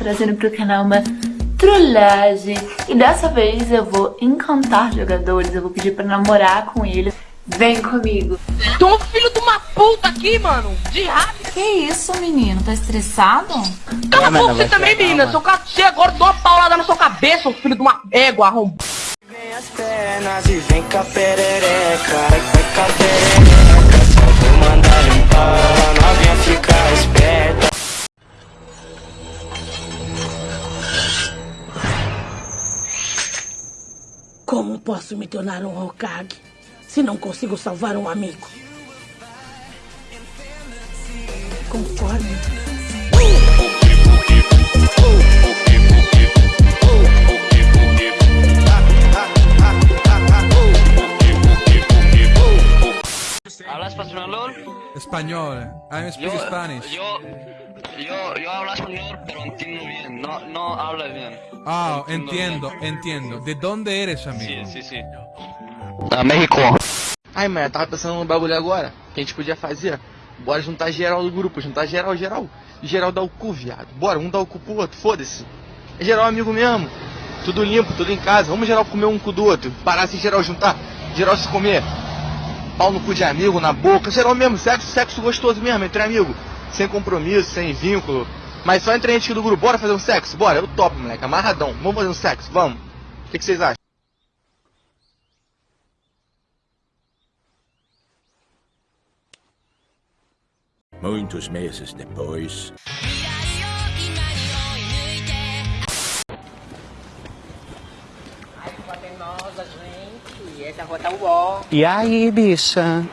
trazendo pro canal uma trollagem. E dessa vez eu vou encantar jogadores, eu vou pedir pra namorar com eles. Vem comigo. Tem um filho de uma puta aqui, mano. De rápido. Que isso, menino? Tá estressado? Cala a boca você também, menina. Seu cara você agora dou uma paulada na sua cabeça, seu filho de uma égua arrombada. Vem as pernas e vem com a perereca, vai com a perereca, só vou mandar limpar, novinha fica esperta. Posso me tornar um Hokage se não consigo salvar um amigo? Conforme. ¿Hablas español? Español. I speak Spanish. Yo, yo, yo hablo español, pero entiendo bien. No, no hablo bien. Ah, entiendo, entiendo. De dónde eres, Sí, amigo? sí, sí. Ah, México. Ai, mano, eu tava pensando num bagulho agora que a gente podia fazer. Bora juntar geral do grupo, juntar geral, geral. Geral dá o cu, viado. Bora, um dá o cu pro outro, foda-se. É geral amigo mesmo. Tudo limpo, tudo em casa. Vamos geral comer um cu do outro. Parar se geral juntar. Geral se comer. Pau no cu de amigo, na boca. Geral mesmo, sexo, sexo gostoso mesmo, entre amigo. Sem compromisso, sem vínculo. Mas só entre a gente aqui do grupo. Bora fazer um sexo? Bora, eu topo, moleque. Amarradão. Vamos fazer um sexo, vamos. O que, que vocês acham? Muitos meses depois. Nossa, gente. Essa rua tá uó. E aí, bicha?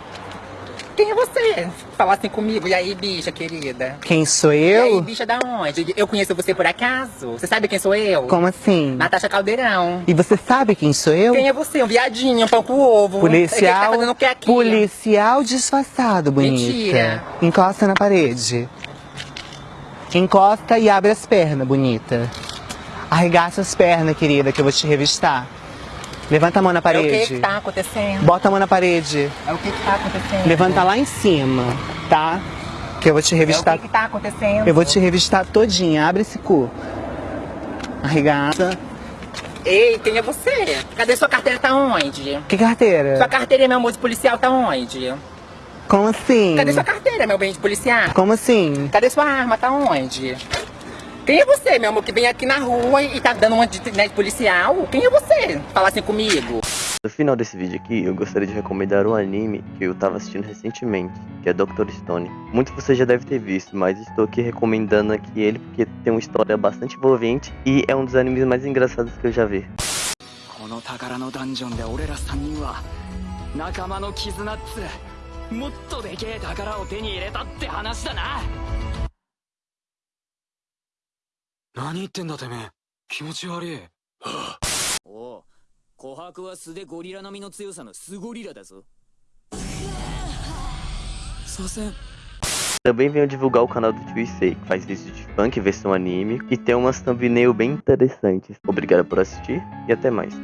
Quem é você? Falar assim comigo. E aí, bicha querida? Quem sou E aí, eu? bicha da onde? Eu conheço você por acaso? Você sabe quem sou eu? Como assim? Natasha Caldeirão. E você sabe quem sou eu? Quem é você? Um viadinho, um pão com ovo. Policial, tá fazendo o que aqui? policial disfarçado, bonita. Mentira. Encosta na parede. Encosta e abre as pernas, bonita. Arregaça as pernas, querida, que eu vou te revistar. Levanta a mão na É o parede. que que tá acontecendo? Bota a mão na parede. É o que que tá acontecendo? Levanta lá em cima, tá? Que eu vou te É o revistar. que que tá acontecendo? Eu vou te revistar todinha. Abre esse cu. Arregaça. Ei, quem é você? Cadê sua carteira? Tá onde? Que carteira? Sua carteira, meu amor de policial, tá onde? Como assim? Cadê sua carteira, meu bem de policial? Como assim? Cadê sua arma? Tá onde? Quem é você, meu amor, que vem aqui na rua e tá dando uma de, né, de policial? Quem é você? Falar assim comigo. No final desse vídeo aqui, eu gostaria de recomendar um anime que eu tava assistindo recentemente, que é Dr. Stone. Muitos de vocês já devem ter visto, mas estou aqui recomendando aqui ele porque tem uma história bastante envolvente e é um dos animes mais engraçados que eu já vi. この宝のダンジョンで俺ら3人は仲間の絆っつもっとでけえ宝を手に入れたって話だな 何言ってんだてめえ気持ち悪いおう琥珀は素でゴリラ並みの強さのスゴリラだぞ左遷 Também venho divulgar o canal do Tio Issei, que faz vídeos de funk versão anime e tem umas thumbnail bem interessantes. Obrigado por assistir e até mais.